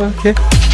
Okay.